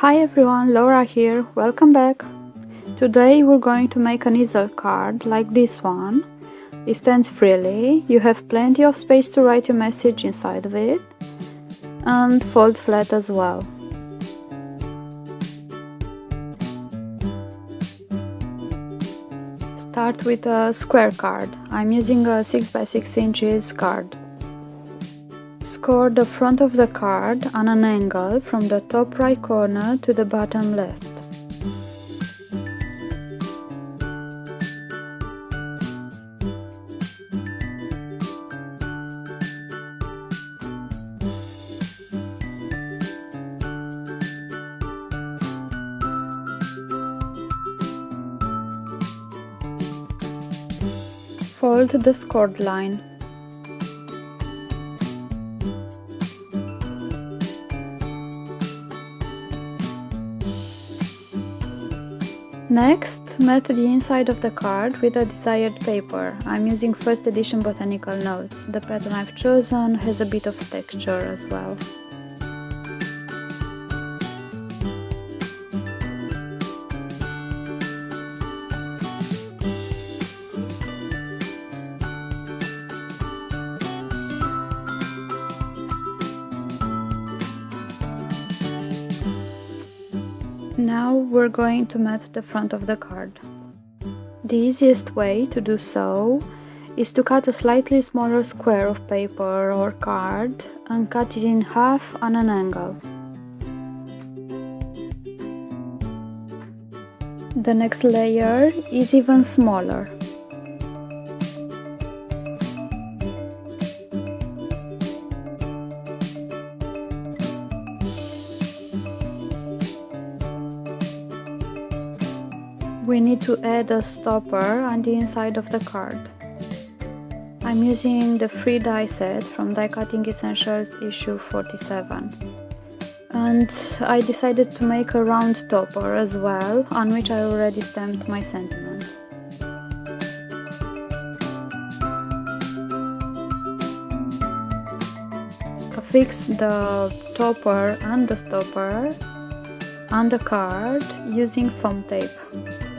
Hi everyone, Laura here, welcome back! Today we're going to make an easel card like this one. It stands freely, you have plenty of space to write your message inside of it and folds flat as well. Start with a square card. I'm using a 6x6 inches card. Score the front of the card on an angle from the top right corner to the bottom left. Fold the scored line. Next, mat the inside of the card with a desired paper. I'm using first edition botanical notes. The pattern I've chosen has a bit of texture as well. Now we're going to mat the front of the card. The easiest way to do so is to cut a slightly smaller square of paper or card and cut it in half on an angle. The next layer is even smaller. We need to add a stopper on the inside of the card. I'm using the free die set from Die Cutting Essentials issue 47 and I decided to make a round topper as well on which I already stamped my sentiment. Affix the topper and the stopper on the card using foam tape.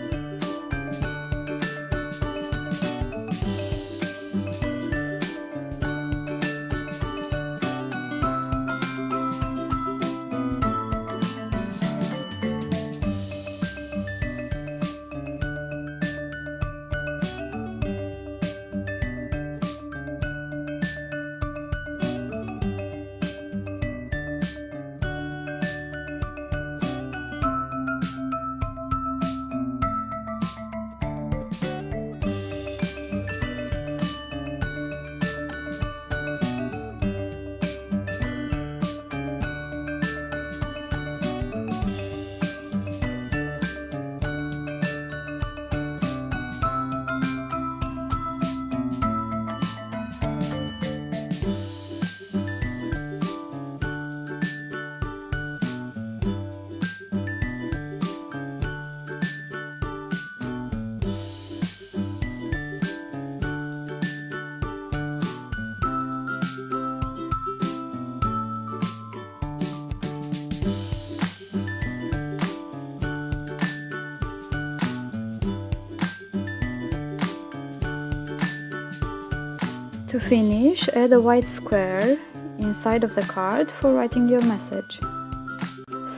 To finish, add a white square inside of the card for writing your message.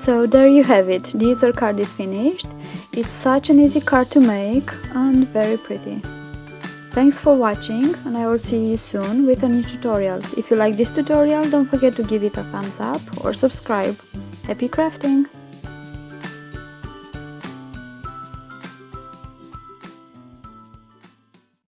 So there you have it, the easel card is finished. It's such an easy card to make and very pretty. Thanks for watching and I will see you soon with a new tutorial. If you like this tutorial, don't forget to give it a thumbs up or subscribe. Happy crafting!